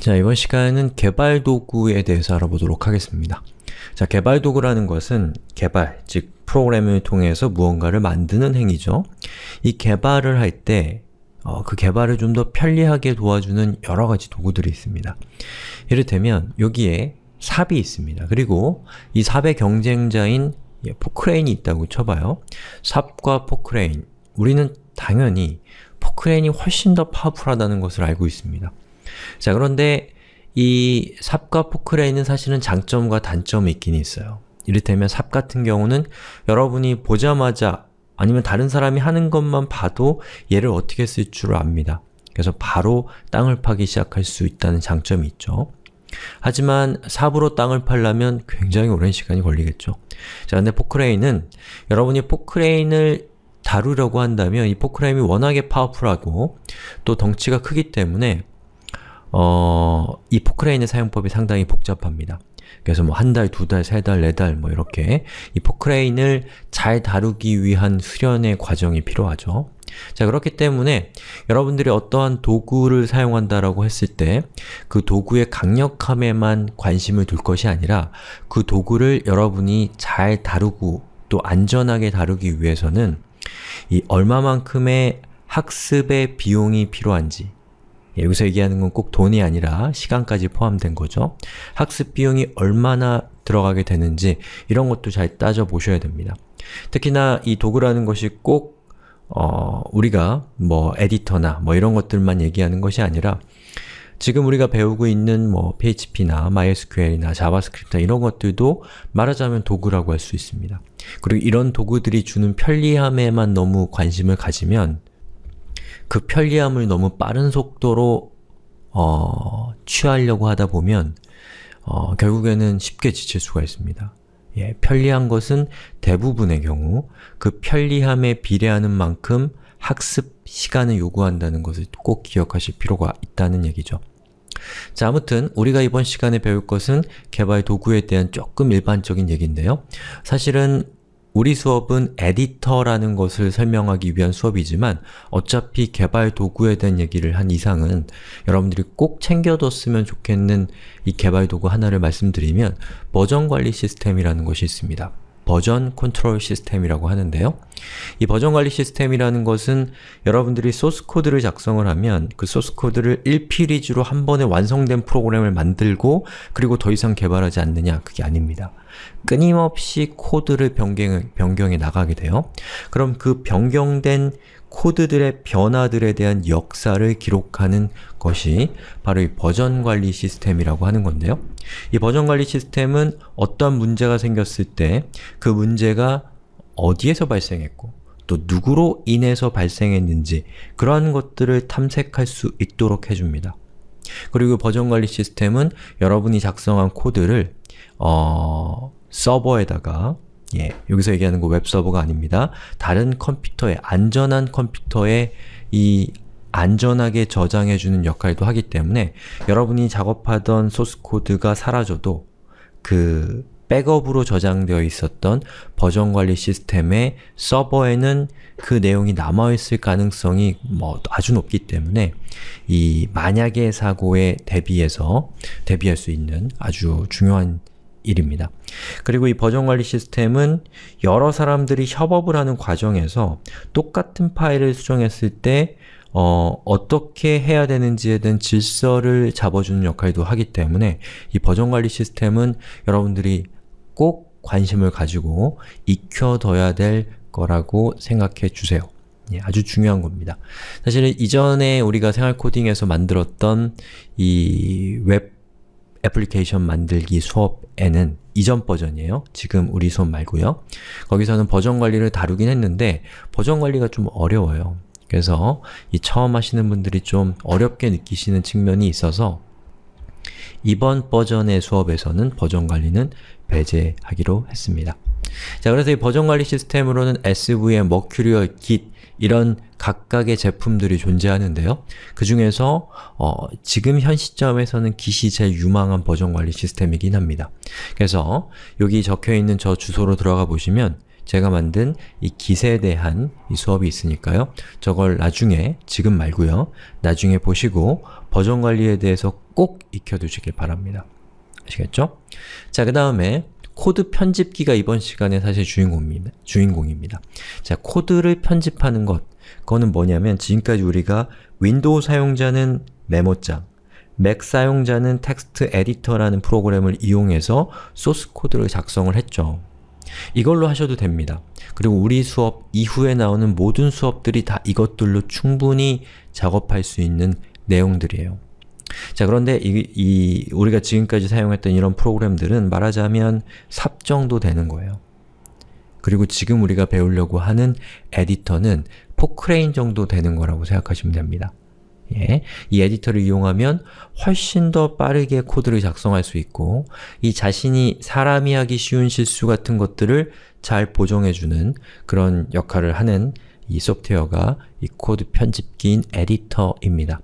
자, 이번 시간은 개발 도구에 대해서 알아보도록 하겠습니다. 자, 개발 도구라는 것은 개발, 즉 프로그램을 통해서 무언가를 만드는 행위죠. 이 개발을 할때 어, 그 개발을 좀 더 편리하게 도와주는 여러 가지 도구들이 있습니다. 이를테면 여기에 삽이 있습니다. 그리고 이 삽의 경쟁자인 예, 포크레인이 있다고 쳐봐요. 삽과 포크레인, 우리는 당연히 포크레인이 훨씬 더 파워풀하다는 것을 알고 있습니다. 자 그런데 이 삽과 포크레인은 사실은 장점과 단점이 있긴 있어요. 이를테면 삽 같은 경우는 여러분이 보자마자 아니면 다른 사람이 하는 것만 봐도 얘를 어떻게 쓸 줄 압니다. 그래서 바로 땅을 파기 시작할 수 있다는 장점이 있죠. 하지만 삽으로 땅을 팔려면 굉장히 오랜 시간이 걸리겠죠. 자, 근데 포크레인은 여러분이 포크레인을 다루려고 한다면 이 포크레인이 워낙에 파워풀하고 또 덩치가 크기 때문에 어, 이 포크레인의 사용법이 상당히 복잡합니다. 그래서 뭐 한 달, 두 달, 세 달, 네 달 뭐 이렇게 이 포크레인을 잘 다루기 위한 수련의 과정이 필요하죠. 자 그렇기 때문에 여러분들이 어떠한 도구를 사용한다라고 했을 때 그 도구의 강력함에만 관심을 둘 것이 아니라 그 도구를 여러분이 잘 다루고 또 안전하게 다루기 위해서는 이 얼마만큼의 학습의 비용이 필요한지 예, 여기서 얘기하는 건 꼭 돈이 아니라 시간까지 포함된 거죠. 학습 비용이 얼마나 들어가게 되는지 이런 것도 잘 따져보셔야 됩니다. 특히나 이 도구라는 것이 꼭 어, 우리가 뭐 에디터나 뭐 이런 것들만 얘기하는 것이 아니라 지금 우리가 배우고 있는 뭐 PHP나 MySQL이나 JavaScript 이런 것들도 말하자면 도구라고 할 수 있습니다. 그리고 이런 도구들이 주는 편리함에만 너무 관심을 가지면 그 편리함을 너무 빠른 속도로 어, 취하려고 하다 보면 어, 결국에는 쉽게 지칠 수가 있습니다. 예, 편리한 것은 대부분의 경우 그 편리함에 비례하는 만큼 학습 시간을 요구한다는 것을 꼭 기억하실 필요가 있다는 얘기죠. 자, 아무튼 우리가 이번 시간에 배울 것은 개발 도구에 대한 조금 일반적인 얘기인데요. 사실은 우리 수업은 에디터라는 것을 설명하기 위한 수업이지만 어차피 개발 도구에 대한 얘기를 한 이상은 여러분들이 꼭 챙겨뒀으면 좋겠는 이 개발 도구 하나를 말씀드리면 버전 관리 시스템이라는 것이 있습니다. version control system이라고 하는데요. 이 버전 관리 시스템이라는 것은 여러분들이 소스 코드를 작성을 하면 그 소스 코드를 일필휘지로 한 번에 완성된 프로그램을 만들고 그리고 더 이상 개발하지 않느냐 그게 아닙니다. 끊임없이 코드를 변경, 변경해 나가게 돼요. 그럼 그 변경된 코드들의 변화들에 대한 역사를 기록하는 것이 바로 이 버전 관리 시스템이라고 하는 건데요. 이 버전 관리 시스템은 어떤 문제가 생겼을 때 그 문제가 어디에서 발생했고 또 누구로 인해서 발생했는지 그러한 것들을 탐색할 수 있도록 해줍니다. 그리고 버전 관리 시스템은 여러분이 작성한 코드를 어, 서버에다가 예, 여기서 얘기하는 거 웹서버가 아닙니다. 다른 컴퓨터에, 안전한 컴퓨터에 이 안전하게 저장해주는 역할도 하기 때문에 여러분이 작업하던 소스 코드가 사라져도 그 백업으로 저장되어 있었던 버전 관리 시스템의 서버에는 그 내용이 남아있을 가능성이 뭐 아주 높기 때문에 이 만약의 사고에 대비해서 대비할 수 있는 아주 중요한 일입니다. 그리고 이 버전 관리 시스템은 여러 사람들이 협업을 하는 과정에서 똑같은 파일을 수정했을 때 어, 어떻게 해야 되는지에 대한 질서를 잡아주는 역할도 하기 때문에 이 버전 관리 시스템은 여러분들이 꼭 관심을 가지고 익혀둬야 될 거라고 생각해 주세요. 예, 아주 중요한 겁니다. 사실 이전에 우리가 생활 코딩에서 만들었던 이 웹 애플리케이션 만들기 수업에는 이전 버전이에요. 지금 우리 수업 말고요. 거기서는 버전 관리를 다루긴 했는데 버전 관리가 좀 어려워요. 그래서 이 처음 하시는 분들이 좀 어렵게 느끼시는 측면이 있어서 이번 버전의 수업에서는 버전 관리는 배제하기로 했습니다. 자, 그래서 이 버전 관리 시스템으로는 SVM, Mercurial, Git 이런 각각의 제품들이 존재하는데요. 그 중에서 어, 지금 현 시점에서는 Git이 제일 유망한 버전 관리 시스템이긴 합니다. 그래서 여기 적혀있는 저 주소로 들어가 보시면 제가 만든 이 깃에 대한 이 수업이 있으니까요. 저걸 나중에, 지금 말고요. 나중에 보시고 버전 관리에 대해서 꼭 익혀두시길 바랍니다. 아시겠죠? 자, 그 다음에 코드 편집기가 이번 시간에 사실 주인공입니다. 주인공입니다. 자, 코드를 편집하는 것, 그거는 뭐냐면 지금까지 우리가 윈도우 사용자는 메모장, 맥 사용자는 텍스트 에디터라는 프로그램을 이용해서 소스 코드를 작성을 했죠. 이걸로 하셔도 됩니다. 그리고 우리 수업 이후에 나오는 모든 수업들이 다 이것들로 충분히 작업할 수 있는 내용들이에요. 자 그런데 이, 이 우리가 지금까지 사용했던 이런 프로그램들은 말하자면 삽 정도 되는 거예요. 그리고 지금 우리가 배우려고 하는 에디터는 포크레인 정도 되는 거라고 생각하시면 됩니다. 예, 이 에디터를 이용하면 훨씬 더 빠르게 코드를 작성할 수 있고 이 자신이 사람이 하기 쉬운 실수 같은 것들을 잘 보정해주는 그런 역할을 하는 이 소프트웨어가 이 코드 편집기인 에디터입니다.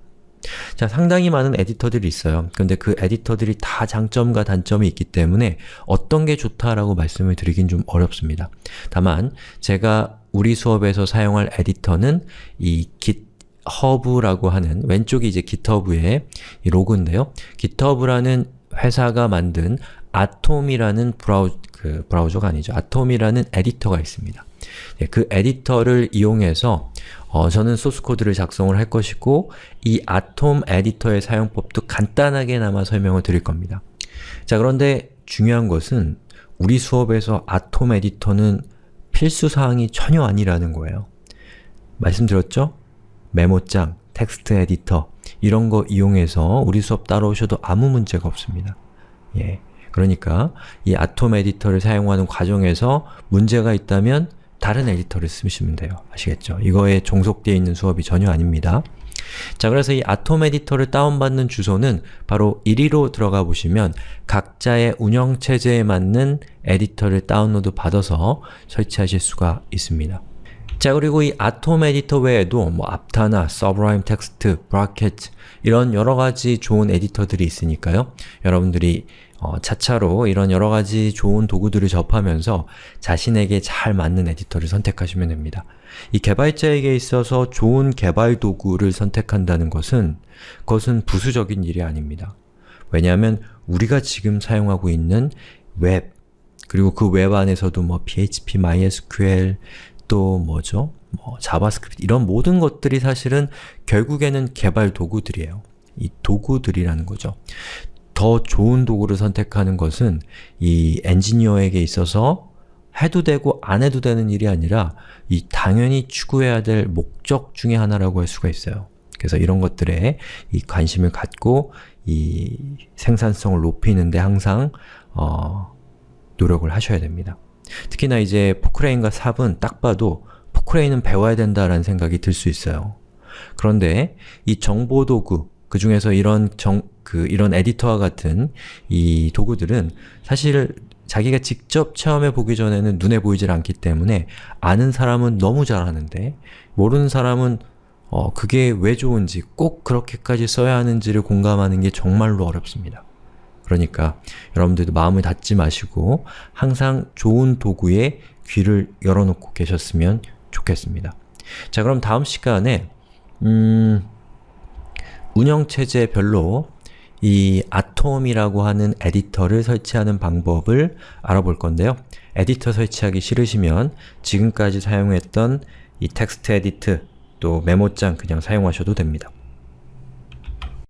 자, 상당히 많은 에디터들이 있어요. 근데 그 에디터들이 다 장점과 단점이 있기 때문에 어떤 게 좋다라고 말씀을 드리긴 좀 어렵습니다. 다만 제가 우리 수업에서 사용할 에디터는 이 GitHub라고 하는 왼쪽이 이제 GitHub의 이 로고인데요. GitHub라는 회사가 만든 Atom이라는 브라우, 그 브라우저가 아니죠. Atom이라는 에디터가 있습니다. 예, 그 에디터를 이용해서 어, 저는 소스 코드를 작성을 할 것이고 이 Atom 에디터의 사용법도 간단하게나마 설명을 드릴 겁니다. 자 그런데 중요한 것은 우리 수업에서 Atom 에디터는 필수사항이 전혀 아니라는 거예요. 말씀드렸죠? 메모장, 텍스트 에디터 이런 거 이용해서 우리 수업 따라오셔도 아무 문제가 없습니다. 예. 그러니까 이 Atom 에디터를 사용하는 과정에서 문제가 있다면 다른 에디터를 쓰시면 돼요. 아시겠죠? 이거에 종속되어 있는 수업이 전혀 아닙니다. 자, 그래서 이 Atom 에디터를 다운받는 주소는 바로 이리로 들어가 보시면 각자의 운영체제에 맞는 에디터를 다운로드 받아서 설치하실 수가 있습니다. 자, 그리고 이 아톰 에디터 외에도 뭐 aptana, sublime text, bracket 이런 여러가지 좋은 에디터들이 있으니까요. 여러분들이 어, 차차로 이런 여러가지 좋은 도구들을 접하면서 자신에게 잘 맞는 에디터를 선택하시면 됩니다. 이 개발자에게 있어서 좋은 개발 도구를 선택한다는 것은 그것은 부수적인 일이 아닙니다. 왜냐하면 우리가 지금 사용하고 있는 웹, 그리고 그 웹 안에서도 뭐 PHP, MySQL, 또 뭐죠? 뭐 JavaScript 이런 모든 것들이 사실은 결국에는 개발 도구들이에요. 이 도구들이라는 거죠. 더 좋은 도구를 선택하는 것은 이 엔지니어에게 있어서 해도 되고 안 해도 되는 일이 아니라 이 당연히 추구해야 될 목적 중의 하나라고 할 수가 있어요. 그래서 이런 것들에 이 관심을 갖고 이 생산성을 높이는데 항상 어, 노력을 하셔야 됩니다. 특히나 이제 포크레인과 삽은 딱 봐도 포크레인은 배워야 된다라는 생각이 들 수 있어요. 그런데 이 정보도구, 그 중에서 이런 정, 그, 이런 에디터와 같은 이 도구들은 사실 자기가 직접 체험해 보기 전에는 눈에 보이질 않기 때문에 아는 사람은 너무 잘하는데 모르는 사람은 어, 그게 왜 좋은지 꼭 그렇게까지 써야 하는지를 공감하는 게 정말로 어렵습니다. 그러니까 여러분들도 마음을 닫지 마시고 항상 좋은 도구에 귀를 열어놓고 계셨으면 좋겠습니다. 자 그럼 다음 시간에 음, 운영체제별로 이 아톰이라고 하는 에디터를 설치하는 방법을 알아볼 건데요. 에디터 설치하기 싫으시면 지금까지 사용했던 이 TextEdit 또 메모장 그냥 사용하셔도 됩니다.